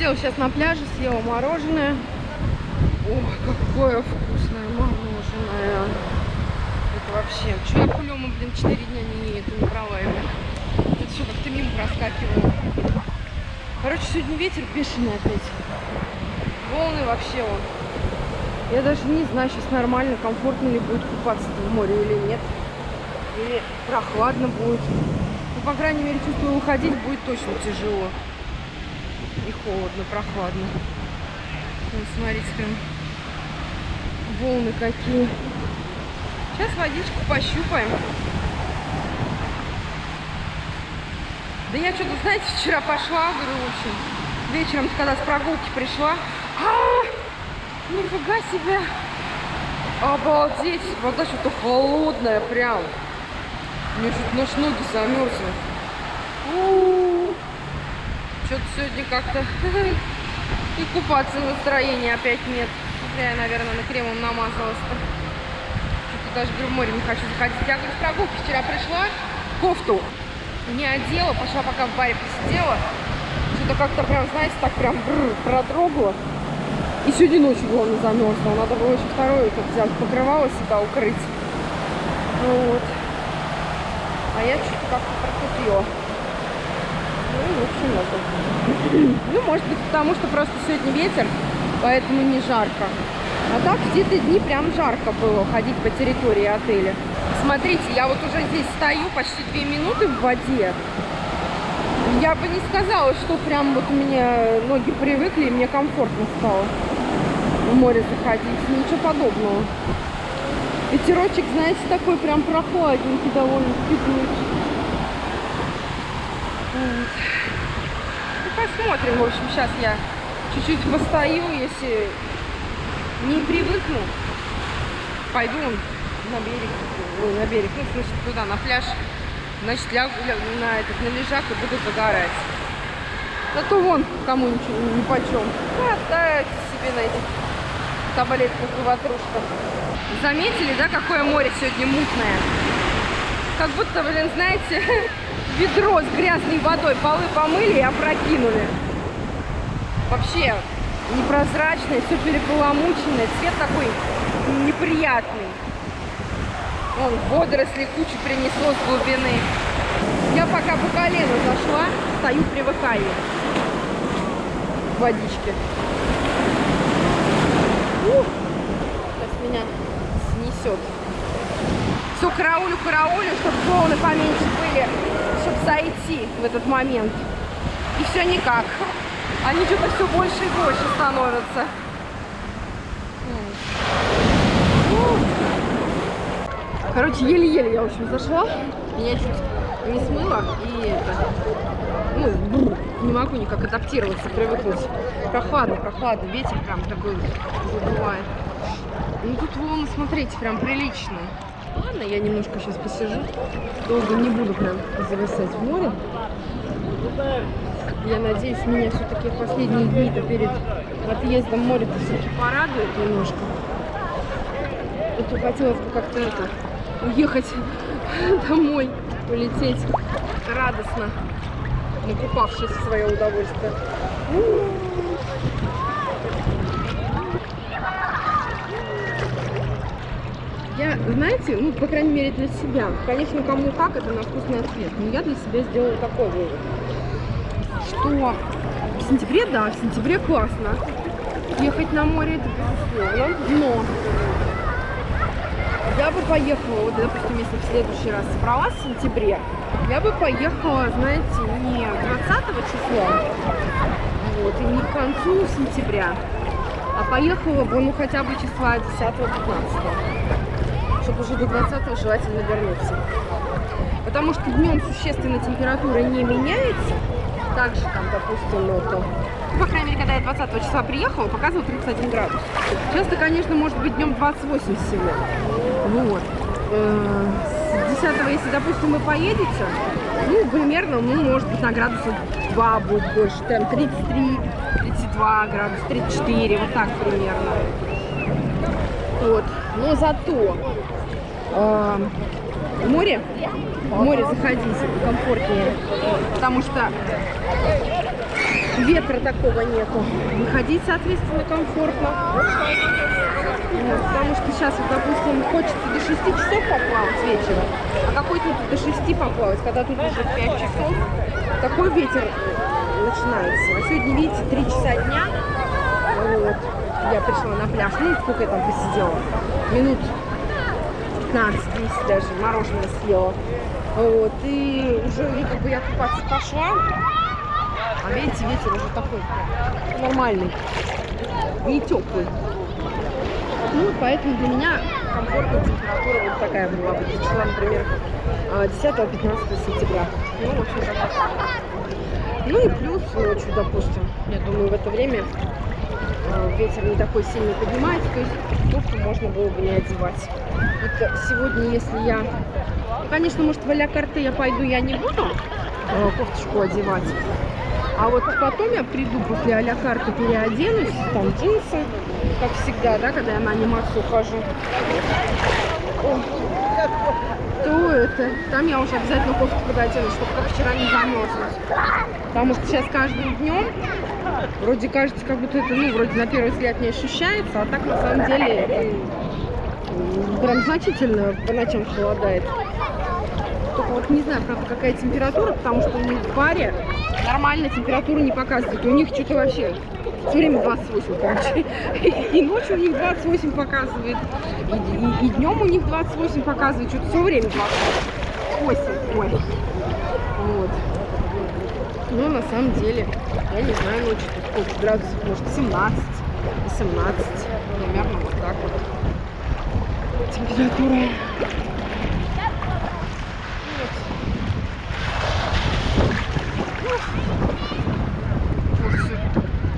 Посидела сейчас на пляже, съела мороженое. Ой, какое вкусное мороженое. Это вообще... Чего я кулема, блин, 4 дня не это не брала его. Это все как-то мимо проскакивало. Короче, сегодня ветер бешеный опять. Волны вообще он. Я даже не знаю, сейчас нормально, комфортно ли будет купаться в море или нет. Или прохладно будет. Ну, по крайней мере, чувствую, выходить будет точно тяжело. И холодно, прохладно. Вот, смотрите, прям волны какие. Сейчас водичку пощупаем. Да я что-то, знаете, вчера пошла, говорю, в общем, вечером, когда с прогулки пришла. А -а -а, нифига себе! Обалдеть! Вода что-то холодная прям. Мне чуть нож ноги замерзли. Что-то сегодня как-то и купаться настроения опять нет. Зря я, наверное, на кремом намазалась-то. Что-то даже говорю, в море не хочу заходить. Я говорю, с прогулки вчера пришла, кофту не одела, пошла пока в баре посидела. Что-то как-то прям, знаете, так прям продрогла. И сегодня ночью главное замерзла. Надо было еще второе как взять покрывало себя укрыть. Вот. А я что-то как-то прокупила. В общем это. Ну, может быть, потому что просто сегодня ветер, поэтому не жарко. А так где-то дни прям жарко было ходить по территории отеля. Смотрите, я вот уже здесь стою почти две минуты в воде. Я бы не сказала, что прям вот у меня ноги привыкли, и мне комфортно стало в море заходить. Ничего подобного. Ветерочек, знаете, такой прям прохладненький довольно теплый. Вот. Ну, посмотрим, в общем, сейчас я чуть-чуть постою, если не привыкну, пойду на берег, ой, на берег, ну, в смысле, туда, на пляж, значит, лягу на, этот, на лежак и буду загорать. А то вон, кому ничего не почем. Катаются себе на этих таблетках и ватрушках. Заметили, да, какое море сегодня мутное? Как будто, блин, знаете, ведро с грязной водой полы помыли и опрокинули. Вообще непрозрачное, все переполомученное, цвет такой неприятный. Вон, водоросли кучу принесло с глубины. Я пока по колено зашла, стою, привыкаю к водичке. Ух, сейчас меня снесет. Все, караулю, караулю, чтобы волны поменьше были, чтобы зайти в этот момент. И все никак. Они что-то все больше и больше становятся. Короче, еле-еле я, в общем, зашла. Меня чуть не смыло. И это, ну, не могу никак адаптироваться, привыкнуть. Прохладно, прохладно. Ветер прям такой задувает. Ну, тут волны, смотрите, прям приличные. Ладно, я немножко сейчас посижу. Долго не буду прям зависать в море. Я надеюсь, меня все-таки последние дни-то перед отъездом море-то все-таки порадует немножко. А то хотелось бы как-то это уехать домой, улететь радостно, накупавшись в свое удовольствие. Я, знаете, ну, по крайней мере, для себя. Конечно, кому как, это на вкусный ответ. Но я для себя сделала такой вывод. Что в сентябре, да, в сентябре классно. Ехать на море, это безусловно. Но я бы поехала, вот, допустим, если в следующий раз собралась в сентябре, я бы поехала, знаете, не 20 числа, вот, и не к концу сентября, а поехала бы, ну, хотя бы числа 10-15, чтобы уже до 20 желательно вернуться. Потому что днем существенно температура не меняется, также там, допустим, это по крайней мере, когда я 20 числа приехала, показывал 31 градус. Сейчас-то, конечно, может быть днем 28 всего. Вот. Э, с 10 если, допустим, вы поедете, ну, примерно, ну, может быть, на градуса 2 будет больше. Там 33, 32 градуса, 34, вот так примерно. Вот. Но зато э, море, море заходить комфортнее, потому что ветра такого нету. Выходить, соответственно, комфортно. Вот, потому что сейчас, вот, допустим, хочется до 6 часов поплавать вечером, а какой тут до 6 поплавать, когда тут уже 5 часов, такой ветер начинается. А сегодня, видите, 3 часа дня, вот, я пришла на пляж, ну, сколько я там посидела, минут 15-10 даже, мороженое съела. Вот, и уже, ну, как бы я купаться пошла, а видите, ветер уже такой нормальный, не теплый. Ну, поэтому для меня комфортная температура вот такая была бы. Числа, например, 10-15 сентября. Ну, в общем, так. Ну и плюс ночью, допустим, я думаю, в это время э, ветер не такой сильно поднимается, то есть кофту можно было бы не одевать. Вот сегодня, если я... Ну, конечно, может, в карты я пойду, я не буду э, кофточку одевать. А вот потом я приду после а карты, переоденусь, там джинсы, как всегда, да, когда я на анимацию хожу. О, то это, там я уже обязательно кофту пододену, чтобы как вчера не замерзнуть. Потому что сейчас каждым днем вроде кажется, как будто это, ну, вроде на первый взгляд не ощущается, а так на самом деле это, прям значительно по ночам холодает. Только вот не знаю, правда, какая температура, потому что у них в баре нормально температуру не показывает. У них что-то вообще все время 28, короче. И ночью у них 28 показывает, и, и, и днем у них 28 показывает, что-то все время 28. Ой. Вот. Но на самом деле, я не знаю, ночью тут сколько градусов, может 17, 18, примерно вот так вот. Температура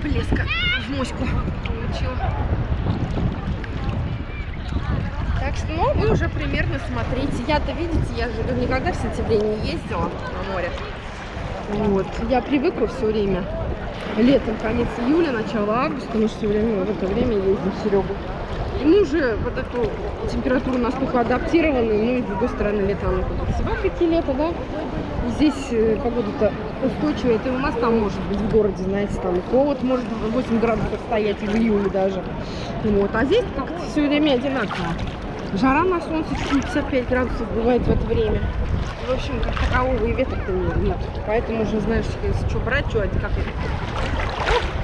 блеска в моську получила. Так что, ну, вы уже примерно смотрите. Я-то, видите, я же никогда в сентябре не ездила на море. Вот. Я привыкла все время. Летом, конец июля, начало августа, мы все время в это время ездим Серегу. И мы уже вот эту температуру настолько адаптированы, ну и с другой стороны лето, оно как всегда какие лето, да? Здесь э, погода-то устойчивая, это у нас там может быть в городе, знаете, там холод может 8 градусов стоять в июле даже. Вот. А здесь как-то все время одинаково. Жара на солнце 55 градусов бывает в это время. В общем, как такового и ветра-то нет. Поэтому уже знаешь, что брать, что как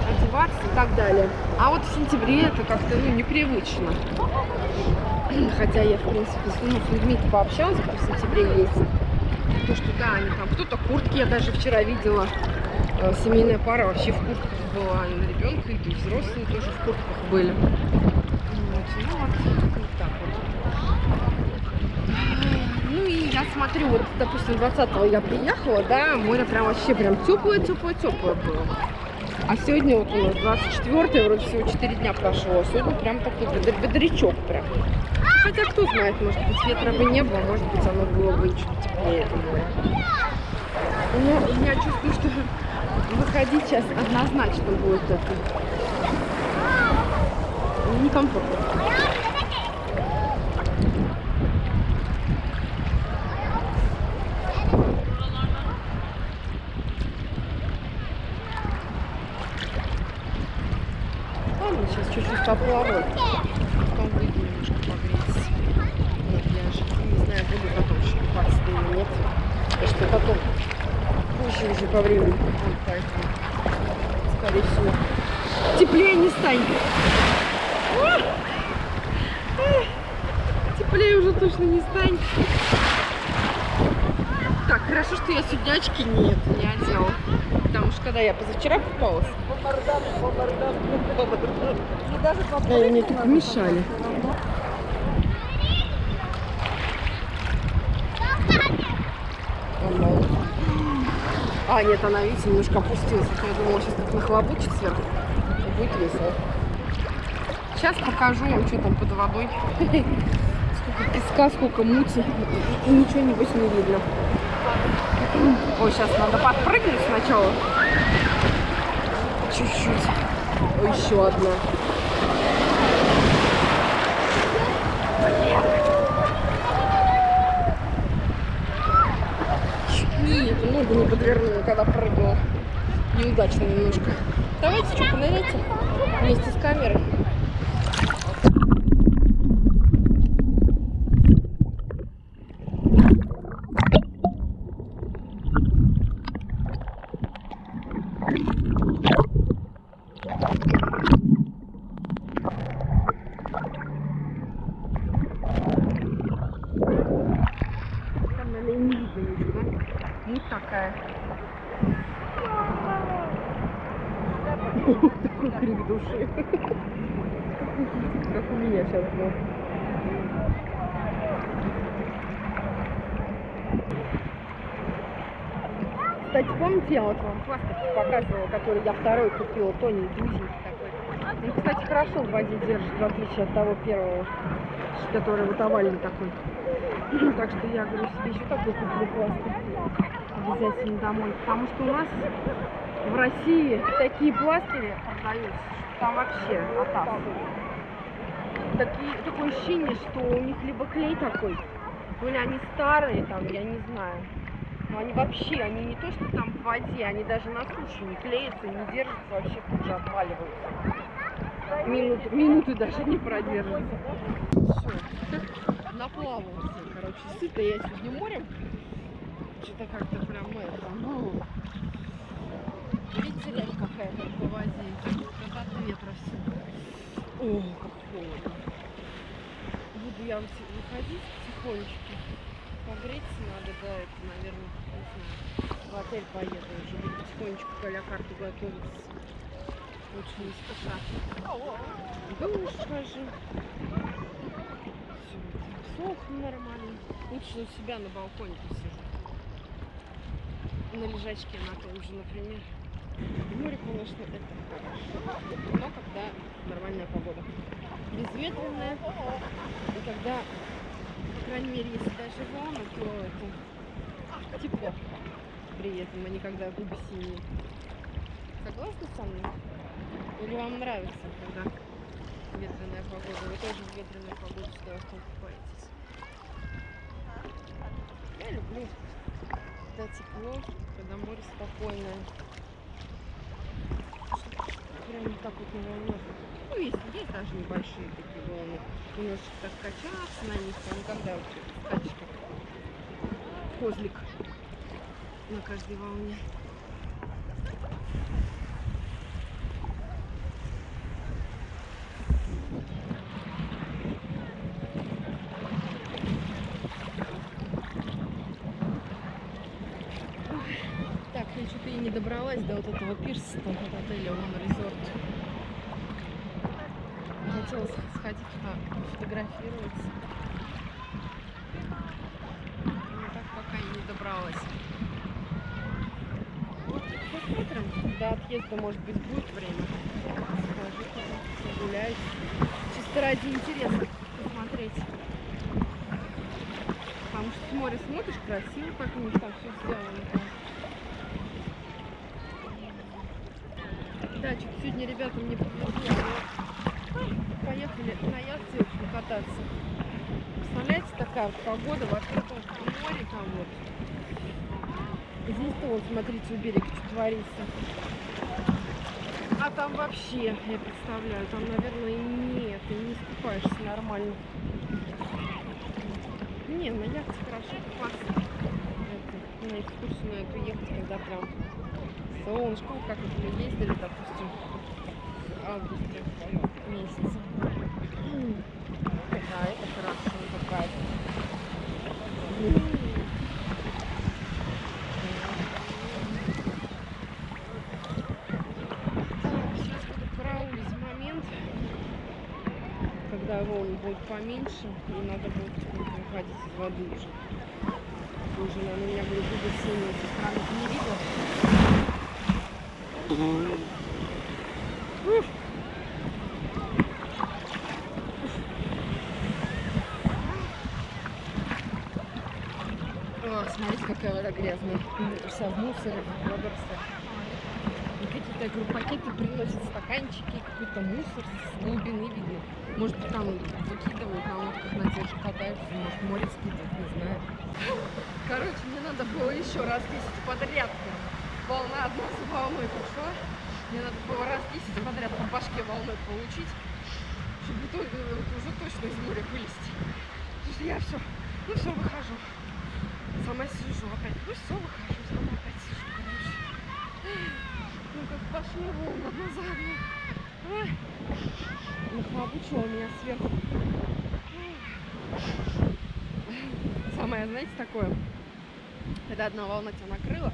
одеваться и так далее. А вот в сентябре это как-то ну, непривычно. Хотя я, в принципе, ну, с людьми пообщалась, кто в сентябре ездит. То, что да, они там, кто-то куртки, я даже вчера видела, э, семейная пара вообще в куртках была, и на ребенка, и взрослые тоже в куртках были. Ну вот, так вот. Ну и я смотрю, вот, допустим, 20-го я приехала, да, море прям вообще прям теплое-теплое-теплое было. А сегодня вот у нас 24 вроде всего 4 дня прошло. Сегодня прям такой бодрячок прям. Хотя кто знает, может быть ветра бы не было, может быть оно было бы чуть теплее. Но я чувствую, что выходить сейчас однозначно будет это некомфортно. поплавать. Потом выйду немножко погреться на пляже. Не знаю, буду потом купаться или нет. Потому что потом позже уже по времени. Поэтому, скорее всего, теплее не станет. Теплее уже точно не станет. Так, хорошо, что я сегодня очки нет, не одела. Потому что когда я позавчера купалась, и мне тут мешали. А, нет, она, видите, немножко опустилась. Я думала, сейчас так нахлобучит сверху. И будет весело. Сейчас покажу вам, что там под водой. Сколько песка, сколько мути. И ничего, небось, не видно. Ой, сейчас надо подпрыгнуть сначала. Чуть-чуть. Ой, еще одна. Чуть не, ногу не подвернула, когда прыгнула. неудачно немножко. Давайте что, поныряйте вместе с камерой. Там, наверное, не видно ничего. Муть такая. Такой крик души. Как у меня сейчас был. Кстати, помните, я вот вам пластик показывала, который я второй купила, тоненький, узенький такой. Он, кстати, хорошо в воде держит, в отличие от того первого, который вот овальный такой. Так что я говорю, себе еще такой куплю пластик обязательно домой. Потому что у нас в России такие пластыри продаются, там вообще атас. Такие, такое ощущение, что у них либо клей такой, или они старые там, я не знаю. Они вообще, они не то, что там в воде, они даже на суше не клеятся, не держатся, вообще тут же отваливаются. Минут, минуты даже не продержатся. Все, наплавался, короче, сыта я сегодня морем. Что-то как-то прям это, ну... Речь какая-то по воде как от ветра все. О, как холодно. Буду я выходить потихонечку. Погреться надо, да, это, наверное. В отель поеду уже, буду потихонечку к карту готовиться. Лучше не спеша. Душ схожу. Всё, Сохну нормально. Лучше у себя на балконе посижу. На лежачке на том же, например. Море, конечно, это хорошо. Но когда нормальная погода. Безветренная. И когда, по крайней мере, если даже волны, то это тепло при этом, а не когда губы синие. Согласны со мной? Или вам нравится, когда ветреная погода? Вы тоже в ветреную погоду в том купаетесь? Я люблю, когда тепло, когда море спокойное. Прям не так вот на волнах. Ну, есть, есть даже небольшие такие волны. Немножечко так качаться на них, а никогда вообще скачешь как козлик на каждой волне. Так, я что-то и не добралась до вот этого пирса, там от отеля Лон Резорт. Хотела сходить туда, фотографироваться. Но так пока и не добралась. Вот, отъезда, может быть, будет время. Схожу погуляюсь. Чисто ради интереса посмотреть. Потому что с моря смотришь, красиво, как у них там все сделано. Да, сегодня ребята мне подвезли. Поехали на яхте покататься. Представляете, такая погода в открытом море там вот. Здесь-то вот, смотрите, у берега что творится. А там вообще, я представляю, там, наверное, нет, и не искупаешься нормально. Не, на яхте хорошо купаться. На экскурсию на эту ехать, когда прям солнышко, как вот мы ездили, допустим, в августе месяце. Да, это хорошо, это кайф. Так, сейчас буду караулить момент, волны будут поменьше, и надо будет выходить из воды уже. Уже, наверное, меня будут губы синие со стороны. Не видел? О, смотрите, какая вода грязная. Вся в мусоре. И какие-то, пакеты приносят, стаканчики, какой-то мусор с глубины видно. Может там выкидывают на лодках, на тех же катаются, может, море скидывают, не знаю. Короче, мне надо было еще раз 10 подряд волна одна за волной пошла. Мне надо было раз 10 подряд по башке волной получить, чтобы то- уже точно из моря вылезти. Потому что я все, ну все, выхожу. Сама сижу опять. Ну все, выхожу, сама опять сижу, короче. Ну как пошли волны одна за одной. Ой. Нахлобучила меня сверху. Самое, знаете, такое, когда одна волна тебя накрыла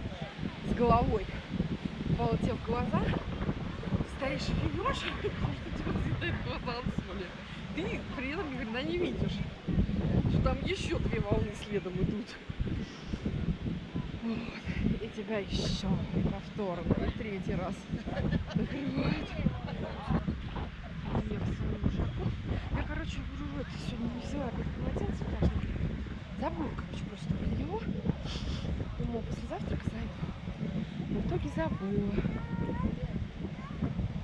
с головой, полетев в глаза, стоишь и пьешь, что тебя съедает глаза от соли. Ты при этом ни хрена не видишь, что там еще две волны следом идут. Вот. И тебя еще повторно, и третий раз накрывает. Я в свою жопу. Я, короче, говорю, это сегодня не взяла опять полотенце влажное. Забыла, короче, просто про него. Думала, после завтрака зайду. Но в итоге забыла.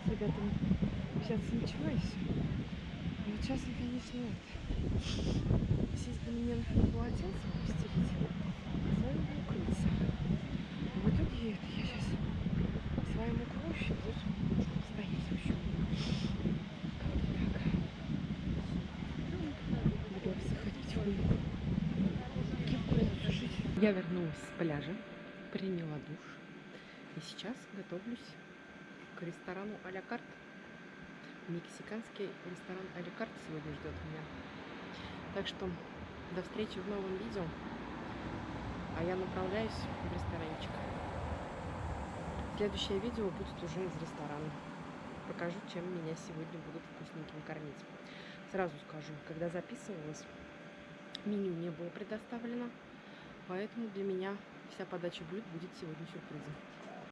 С ребятами общаться ничего и все. Ну, сейчас, конечно, это. Сесть бы мне на полотенце постелить, а бы укрыться. Но в итоге это я сейчас своим укроюсь, и тут стоять в общем. Так. Буду обсыхать потихоньку. Кепку надо сушить. Я вернулась с пляжа, приняла душ. И сейчас готовлюсь к ресторану а-ля карт. Мексиканский ресторан а-ля карт сегодня ждет меня. Так что до встречи в новом видео. А я направляюсь в ресторанчик. Следующее видео будет уже из ресторана. Покажу, чем меня сегодня будут вкусненьким кормить. Сразу скажу, когда записывалась, меню не было предоставлено, поэтому для меня вся подача блюд будет сегодня сюрпризом.